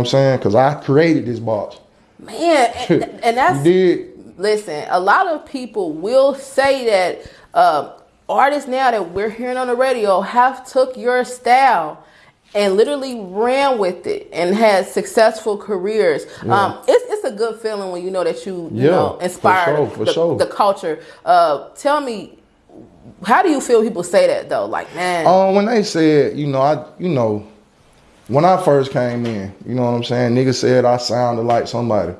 I'm saying? Because I created this box. Man, and, and that's did. listen. A lot of people will say that uh, artists now that we're hearing on the radio have took your style and literally ran with it and had successful careers. Um, it's, it's a good feeling when you know that you, you Yeah, know for inspired sure, for the, sure. the culture. Uh, tell me, how do you feel people say that though? Like, man, Um, when they said, you know, I, you know, when I first came in, you know what I'm saying? Niggas said I sounded like somebody.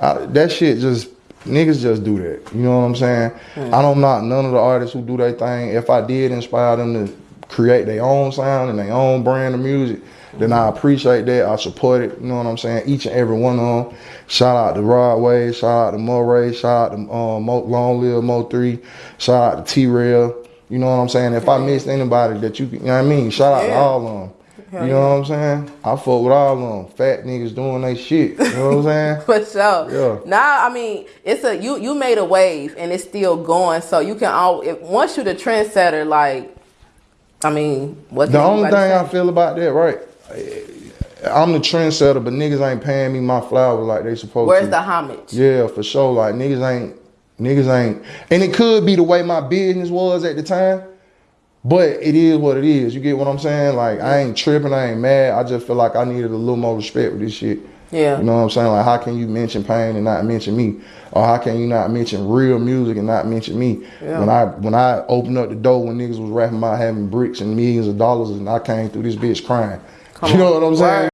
I, that shit just niggas just do that. You know what I'm saying? I don't knock none of the artists who do their thing. If I did inspire them to create their own sound and their own brand of music, then I appreciate that. I support it. You know what I'm saying? Each and every one of them. Shout out to Rod Wave. Shout out to Morray. Shout out to um, Mo, Long Live Mo Three. Shout out to T Rail. You know what I'm saying? If I missed anybody that you, you know what I mean? Shout out to all of them. Hell you know what I'm saying? I fuck with all of them. Fat niggas doing they shit. You know what I'm saying? For sure. Yeah. Now, I mean, it's a you. You made a wave, and it's still going. So you can all. If, once you're the trendsetter, like, I mean, what? The only thing anybody I feel about that, right? I'm the trendsetter, but niggas ain't paying me my flowers like they supposed Where's to. Where's the homage? Yeah, for sure. Like niggas ain't, niggas ain't, and it could be the way my business was at the time, but it is what it is. You get what I'm saying? Like I ain't tripping, I ain't mad. I just feel like I needed a little more respect with this shit. Yeah. You know what I'm saying? Like how can you mention pain and not mention me, or how can you not mention real music and not mention me? Yeah. When I when I opened up the door when niggas was rapping about having bricks and millions of dollars, and I came through this bitch crying. Come you know on. what I'm saying? Word.